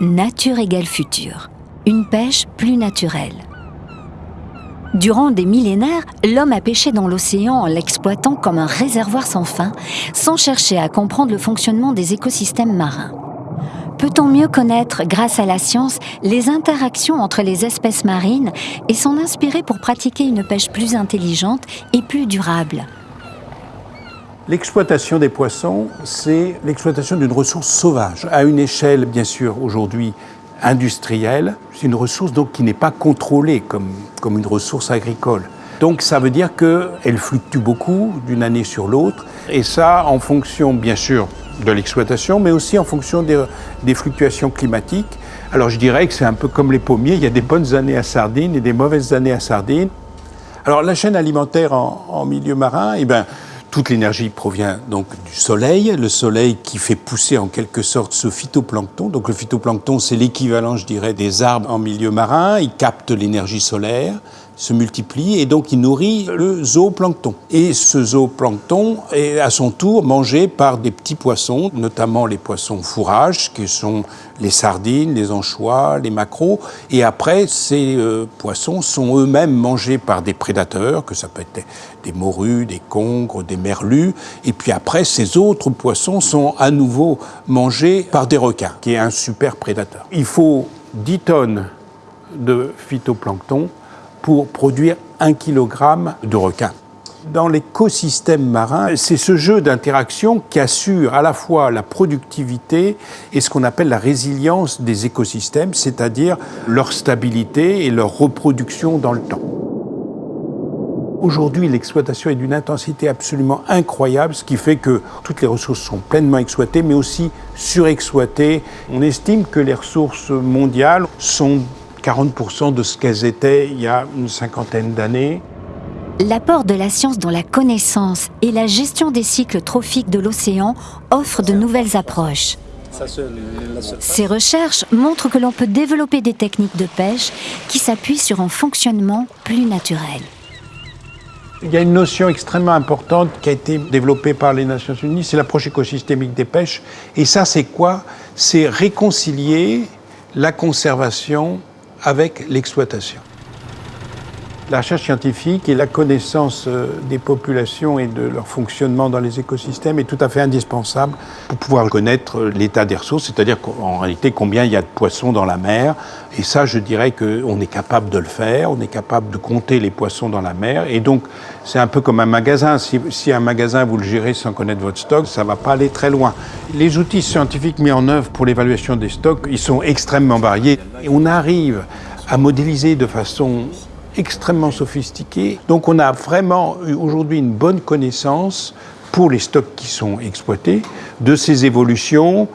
nature égale futur, une pêche plus naturelle. Durant des millénaires, l'homme a pêché dans l'océan en l'exploitant comme un réservoir sans fin, sans chercher à comprendre le fonctionnement des écosystèmes marins. Peut-on mieux connaître, grâce à la science, les interactions entre les espèces marines et s'en inspirer pour pratiquer une pêche plus intelligente et plus durable? L'exploitation des poissons, c'est l'exploitation d'une ressource sauvage, à une échelle bien sûr aujourd'hui industrielle. C'est une ressource donc qui n'est pas contrôlée comme, comme une ressource agricole. Donc ça veut dire qu'elle fluctue beaucoup d'une année sur l'autre, et ça en fonction bien sûr de l'exploitation, mais aussi en fonction des, des, fluctuations climatiques. Alors je dirais que c'est un peu comme les pommiers, il y a des bonnes années à sardines et des mauvaises années à sardines. Alors la chaîne alimentaire en, milieu marin, eh ben, toute l'énergie provient donc du soleil, le soleil qui fait pousser en quelque sorte ce phytoplancton. Donc le phytoplancton, c'est l'équivalent, je dirais, des arbres en milieu marin. Il capte l'énergie solaire, se multiplie et donc il nourrit le zooplancton. Et ce zooplancton est à son tour mangé par des petits poissons, notamment les poissons fourrages, qui sont les sardines, les anchois, les maquereaux. Et après, ces euh, poissons sont eux-mêmes mangés par des prédateurs, que ça peut être des morues, des congres, des merlus. Et puis après, ces autres poissons sont à nouveau mangés par des requins, qui est un super prédateur. Il faut 10 tonnes de phytoplancton pour produire un kilogramme de requin. Dans l'écosystème marin, c'est ce jeu d'interaction qui assure à la fois la productivité et ce qu'on appelle la résilience des écosystèmes, c'est-à-dire leur stabilité et leur reproduction dans le temps. Aujourd'hui, l'exploitation est d'une intensité absolument incroyable, ce qui fait que toutes les ressources sont pleinement exploitées, mais aussi surexploitées. On estime que les ressources mondiales sont 40% de ce qu'elles étaient il y a une cinquantaine d'années. L'apport de la science dans la connaissance et la gestion des cycles trophiques de l'océan offre de nouvelles approches. Ces recherches montrent que l'on peut développer des techniques de pêche qui s'appuient sur un fonctionnement plus naturel. Il y a une notion extrêmement importante qui a été développée par les Nations Unies, c'est l'approche écosystémique des pêches. Et ça, c'est quoi? C'est réconcilier la conservation avec l'exploitation. La recherche scientifique et la connaissance euh, des populations et de leur fonctionnement dans les écosystèmes est tout à fait indispensable pour pouvoir connaître l'état des ressources, c'est-à-dire en réalité combien il y a de poissons dans la mer. Et ça, je dirais qu'on est capable de le faire, on est capable de compter les poissons dans la mer. Et donc, c'est un peu comme un magasin. Si, si, un magasin, vous le gérez sans connaître votre stock, ça ne va pas aller très loin. Les outils scientifiques mis en œuvre pour l'évaluation des stocks, ils sont extrêmement variés. Et on arrive à modéliser de façon extrêmement sophistiqué. Donc on a vraiment aujourd'hui une bonne connaissance pour les stocks qui sont exploités de ces évolutions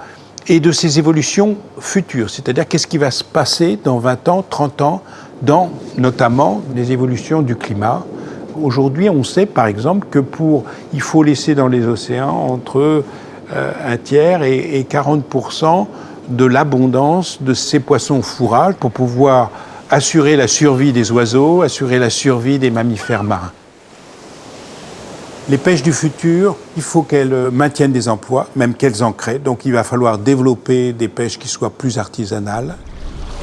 et de ces évolutions futures. C'est-à-dire qu'est-ce qui va se passer dans 20 ans, 30 ans, dans notamment les évolutions du climat? Aujourd'hui, on sait par exemple que pour, il faut laisser dans les océans entre euh, un tiers et, et 40% de l'abondance de ces poissons fourrages pour pouvoir assurer la survie des oiseaux, assurer la survie des mammifères marins. Les pêches du futur, il faut qu'elles maintiennent des emplois, même qu'elles en créent. Donc il va falloir développer des pêches qui soient plus artisanales.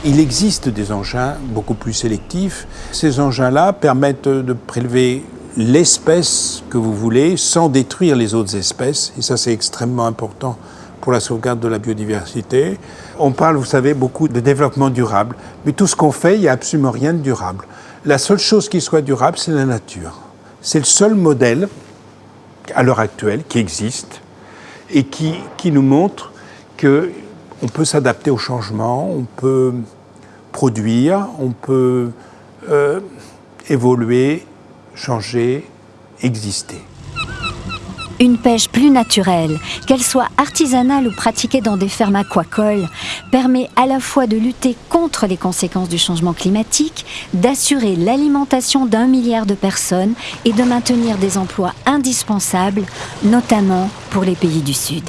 Il existe des engins beaucoup plus sélectifs. Ces engins-là permettent de prélever l'espèce que vous voulez sans détruire les autres espèces. Et ça, c'est extrêmement important pour la sauvegarde de la biodiversité. On parle, vous savez, beaucoup de développement durable, mais tout ce qu'on fait, il n'y a absolument rien de durable. La seule chose qui soit durable, c'est la nature. C'est le seul modèle, à l'heure actuelle, qui existe et qui, nous montre qu'on peut s'adapter au changement, on peut produire, on peut euh, évoluer, changer, exister. Une pêche plus naturelle, qu'elle soit artisanale ou pratiquée dans des fermes aquacoles, permet à la fois de lutter contre les conséquences du changement climatique, d'assurer l'alimentation d'un milliard de personnes et de maintenir des emplois indispensables, notamment pour les pays du Sud.